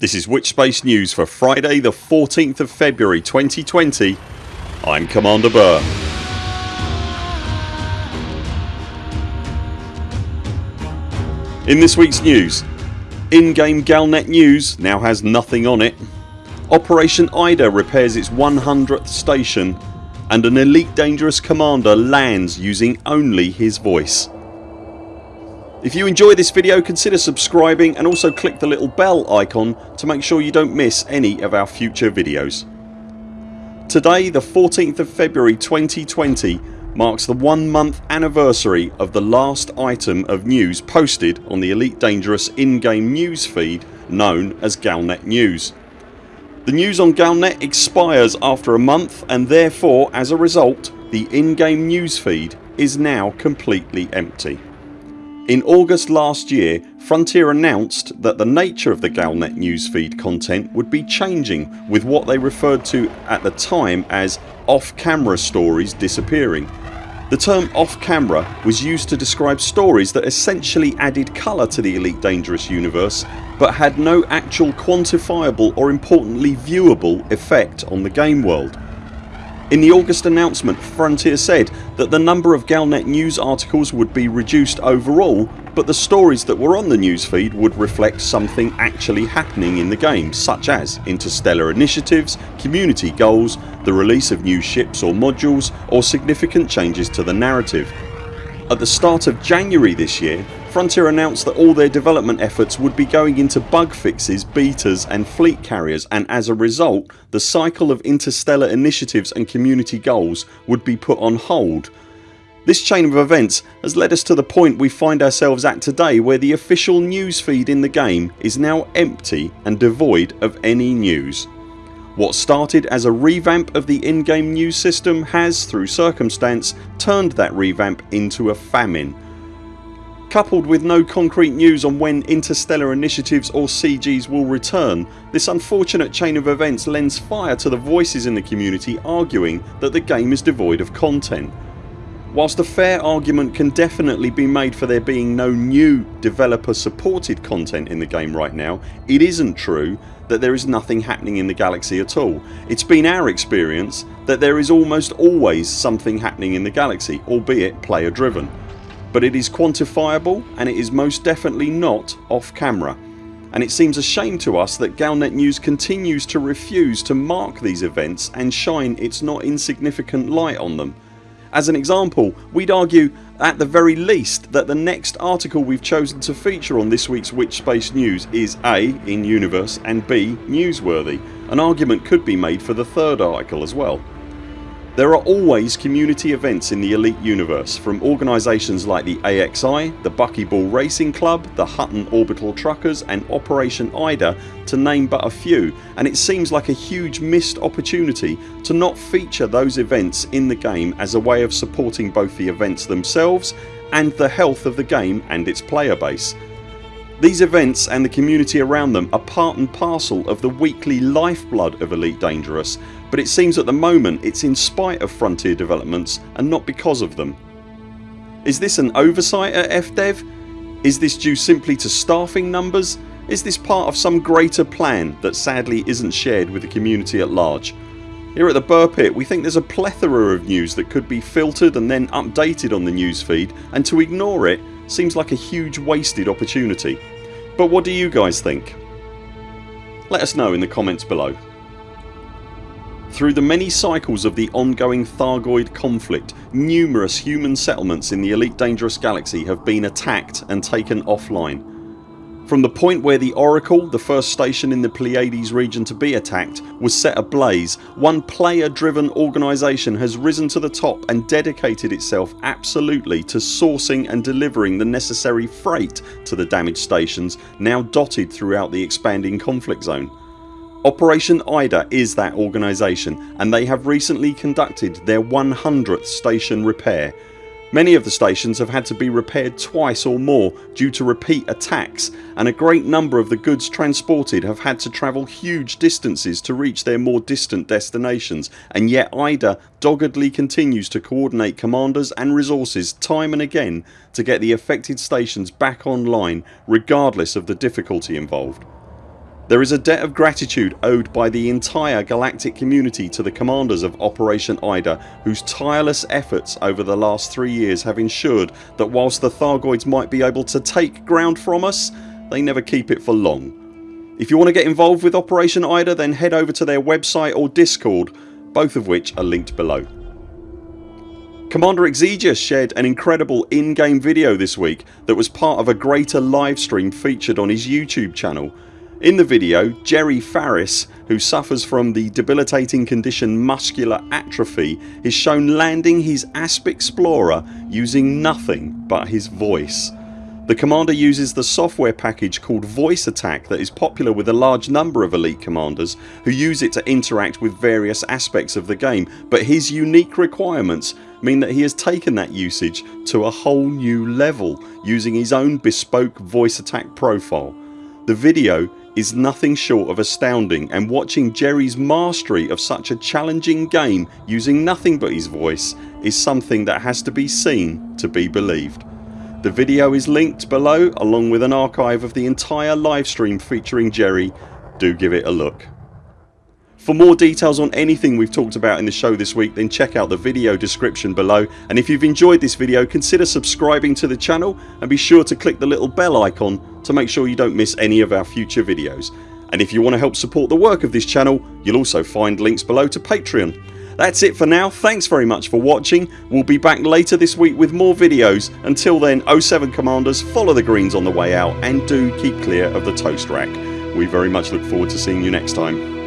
This is Witchspace News for Friday the 14th of February 2020 I'm Commander Burr. In this weeks news in-game Galnet news now has nothing on it Operation Ida repairs its 100th station and an Elite Dangerous commander lands using only his voice. If you enjoy this video consider subscribing and also click the little bell icon to make sure you don't miss any of our future videos. Today the 14th of February 2020 marks the one month anniversary of the last item of news posted on the Elite Dangerous in-game news feed known as Galnet News. The news on Galnet expires after a month and therefore as a result the in-game news feed is now completely empty. In August last year Frontier announced that the nature of the Galnet newsfeed content would be changing with what they referred to at the time as off camera stories disappearing. The term off camera was used to describe stories that essentially added colour to the Elite Dangerous universe but had no actual quantifiable or importantly viewable effect on the game world. In the August announcement Frontier said that the number of Galnet news articles would be reduced overall but the stories that were on the newsfeed would reflect something actually happening in the game such as interstellar initiatives, community goals, the release of new ships or modules or significant changes to the narrative. At the start of January this year Frontier announced that all their development efforts would be going into bug fixes, betas and fleet carriers and as a result the cycle of interstellar initiatives and community goals would be put on hold. This chain of events has led us to the point we find ourselves at today where the official news feed in the game is now empty and devoid of any news. What started as a revamp of the in-game news system has, through circumstance, turned that revamp into a famine Coupled with no concrete news on when interstellar initiatives or CGs will return this unfortunate chain of events lends fire to the voices in the community arguing that the game is devoid of content. Whilst a fair argument can definitely be made for there being no new developer supported content in the game right now it isn't true that there is nothing happening in the galaxy at all. It's been our experience that there is almost always something happening in the galaxy albeit player driven but it is quantifiable and it is most definitely not off camera and it seems a shame to us that Galnet News continues to refuse to mark these events and shine its not insignificant light on them. As an example we'd argue at the very least that the next article we've chosen to feature on this weeks Witchspace News is A. in universe and B. newsworthy. An argument could be made for the third article as well. There are always community events in the Elite universe from organisations like the AXI, the Buckyball Racing Club, the Hutton Orbital Truckers and Operation Ida to name but a few and it seems like a huge missed opportunity to not feature those events in the game as a way of supporting both the events themselves and the health of the game and its player base. These events and the community around them are part and parcel of the weekly lifeblood of Elite Dangerous but it seems at the moment it's in spite of Frontier developments and not because of them. Is this an oversight at FDev? Is this due simply to staffing numbers? Is this part of some greater plan that sadly isn't shared with the community at large? Here at the Burr Pit we think there's a plethora of news that could be filtered and then updated on the newsfeed and to ignore it seems like a huge wasted opportunity. But what do you guys think? Let us know in the comments below. Through the many cycles of the ongoing Thargoid conflict numerous human settlements in the Elite Dangerous Galaxy have been attacked and taken offline. From the point where the Oracle, the first station in the Pleiades region to be attacked, was set ablaze, one player driven organisation has risen to the top and dedicated itself absolutely to sourcing and delivering the necessary freight to the damaged stations now dotted throughout the expanding conflict zone. Operation Ida is that organisation and they have recently conducted their 100th station repair. Many of the stations have had to be repaired twice or more due to repeat attacks and a great number of the goods transported have had to travel huge distances to reach their more distant destinations and yet IDA doggedly continues to coordinate commanders and resources time and again to get the affected stations back online regardless of the difficulty involved. There is a debt of gratitude owed by the entire galactic community to the commanders of Operation IDA whose tireless efforts over the last 3 years have ensured that whilst the Thargoids might be able to take ground from us they never keep it for long. If you want to get involved with Operation IDA then head over to their website or discord both of which are linked below. Commander Exigeous shared an incredible in-game video this week that was part of a greater livestream featured on his YouTube channel. In the video Jerry Faris who suffers from the debilitating condition muscular atrophy is shown landing his Asp Explorer using nothing but his voice. The commander uses the software package called Voice Attack that is popular with a large number of elite commanders who use it to interact with various aspects of the game but his unique requirements mean that he has taken that usage to a whole new level using his own bespoke voice attack profile. The video is nothing short of astounding and watching Jerry's mastery of such a challenging game using nothing but his voice is something that has to be seen to be believed. The video is linked below along with an archive of the entire livestream featuring Jerry. Do give it a look. For more details on anything we've talked about in the show this week then check out the video description below and if you've enjoyed this video consider subscribing to the channel and be sure to click the little bell icon to make sure you don't miss any of our future videos. And if you want to help support the work of this channel you'll also find links below to Patreon. That's it for now. Thanks very much for watching. We'll be back later this week with more videos. Until then 0 7 CMDRs follow the greens on the way out and do keep clear of the toast rack. We very much look forward to seeing you next time.